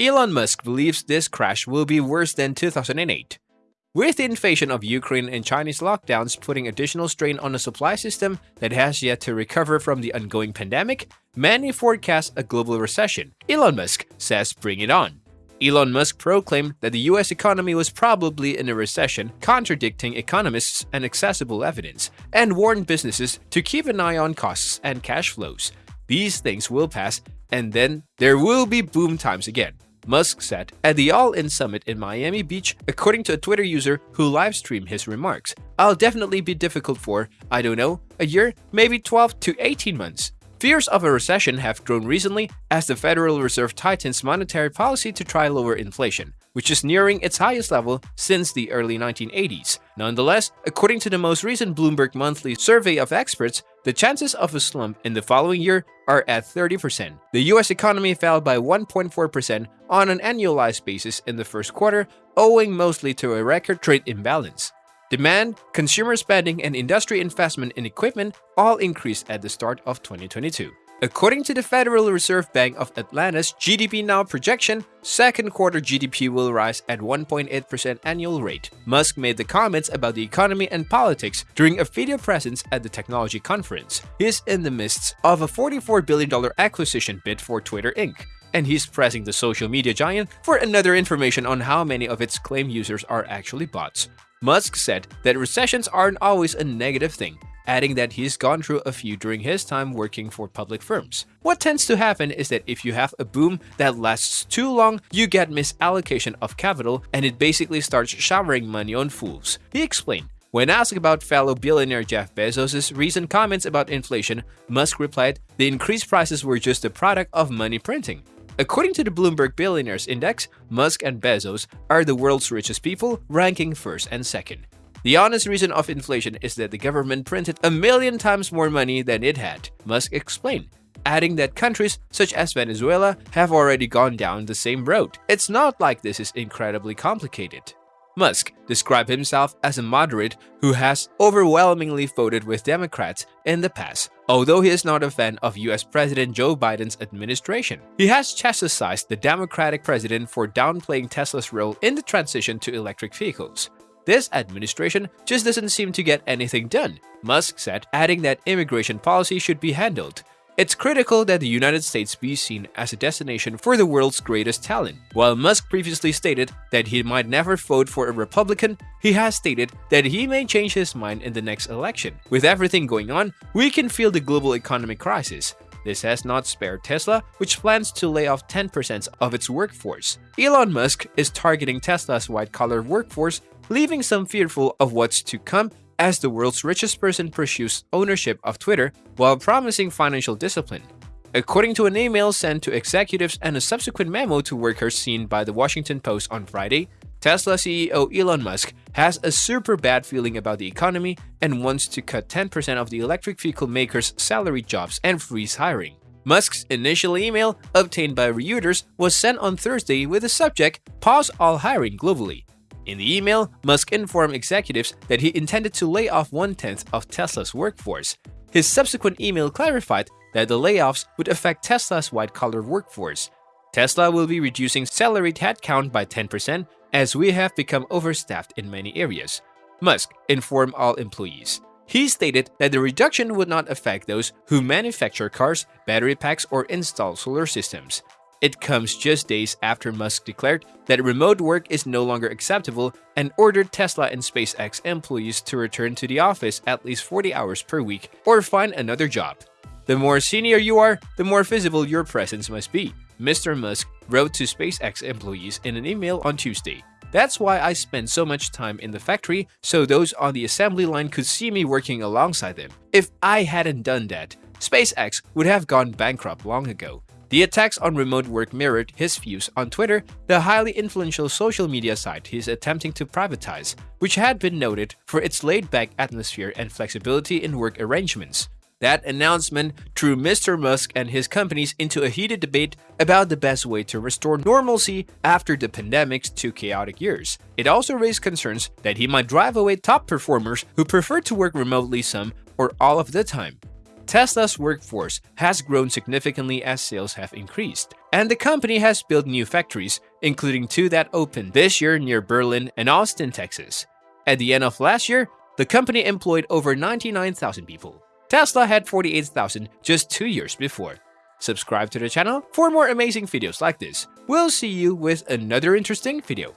Elon Musk believes this crash will be worse than 2008. With the invasion of Ukraine and Chinese lockdowns putting additional strain on a supply system that has yet to recover from the ongoing pandemic, many forecast a global recession. Elon Musk says bring it on. Elon Musk proclaimed that the US economy was probably in a recession, contradicting economists and accessible evidence, and warned businesses to keep an eye on costs and cash flows. These things will pass, and then there will be boom times again. Musk said at the All In Summit in Miami Beach, according to a Twitter user who livestreamed his remarks. I'll definitely be difficult for, I don't know, a year, maybe 12 to 18 months. Fears of a recession have grown recently as the Federal Reserve tightens monetary policy to try lower inflation, which is nearing its highest level since the early 1980s. Nonetheless, according to the most recent Bloomberg monthly survey of experts, the chances of a slump in the following year are at 30%. The US economy fell by 1.4% on an annualized basis in the first quarter, owing mostly to a record trade imbalance. Demand, consumer spending, and industry investment in equipment all increased at the start of 2022. According to the Federal Reserve Bank of Atlanta's GDP Now projection, second quarter GDP will rise at 1.8% annual rate. Musk made the comments about the economy and politics during a video presence at the technology conference. He's in the midst of a $44 billion acquisition bid for Twitter Inc and he's pressing the social media giant for another information on how many of its claim users are actually bots. Musk said that recessions aren't always a negative thing, adding that he's gone through a few during his time working for public firms. What tends to happen is that if you have a boom that lasts too long, you get misallocation of capital and it basically starts showering money on fools. He explained. When asked about fellow billionaire Jeff Bezos' recent comments about inflation, Musk replied, the increased prices were just a product of money printing. According to the Bloomberg Billionaires Index, Musk and Bezos are the world's richest people, ranking first and second. The honest reason of inflation is that the government printed a million times more money than it had, Musk explained, adding that countries such as Venezuela have already gone down the same road. It's not like this is incredibly complicated. Musk described himself as a moderate who has overwhelmingly voted with Democrats in the past, although he is not a fan of US President Joe Biden's administration. He has chastised the Democratic president for downplaying Tesla's role in the transition to electric vehicles. This administration just doesn't seem to get anything done, Musk said, adding that immigration policy should be handled it's critical that the United States be seen as a destination for the world's greatest talent. While Musk previously stated that he might never vote for a Republican, he has stated that he may change his mind in the next election. With everything going on, we can feel the global economic crisis. This has not spared Tesla, which plans to lay off 10% of its workforce. Elon Musk is targeting Tesla's white-collar workforce, leaving some fearful of what's to come as the world's richest person pursues ownership of Twitter while promising financial discipline. According to an email sent to executives and a subsequent memo to workers seen by the Washington Post on Friday, Tesla CEO Elon Musk has a super bad feeling about the economy and wants to cut 10% of the electric vehicle makers' salary jobs and freeze hiring. Musk's initial email, obtained by Reuters, was sent on Thursday with the subject Pause all hiring globally. In the email, Musk informed executives that he intended to lay off one tenth of Tesla's workforce. His subsequent email clarified that the layoffs would affect Tesla's white collar workforce. Tesla will be reducing salaried headcount by 10% as we have become overstaffed in many areas. Musk informed all employees. He stated that the reduction would not affect those who manufacture cars, battery packs, or install solar systems. It comes just days after Musk declared that remote work is no longer acceptable and ordered Tesla and SpaceX employees to return to the office at least 40 hours per week or find another job. The more senior you are, the more visible your presence must be, Mr. Musk wrote to SpaceX employees in an email on Tuesday. That's why I spend so much time in the factory so those on the assembly line could see me working alongside them. If I hadn't done that, SpaceX would have gone bankrupt long ago. The attacks on remote work mirrored his views on Twitter, the highly influential social media site he's attempting to privatize, which had been noted for its laid-back atmosphere and flexibility in work arrangements. That announcement drew Mr. Musk and his companies into a heated debate about the best way to restore normalcy after the pandemic's two chaotic years. It also raised concerns that he might drive away top performers who prefer to work remotely some or all of the time. Tesla's workforce has grown significantly as sales have increased. and the company has built new factories, including two that opened this year near Berlin and Austin, Texas. At the end of last year, the company employed over 99,000 people. Tesla had 48,000 just two years before. Subscribe to the channel for more amazing videos like this. We'll see you with another interesting video.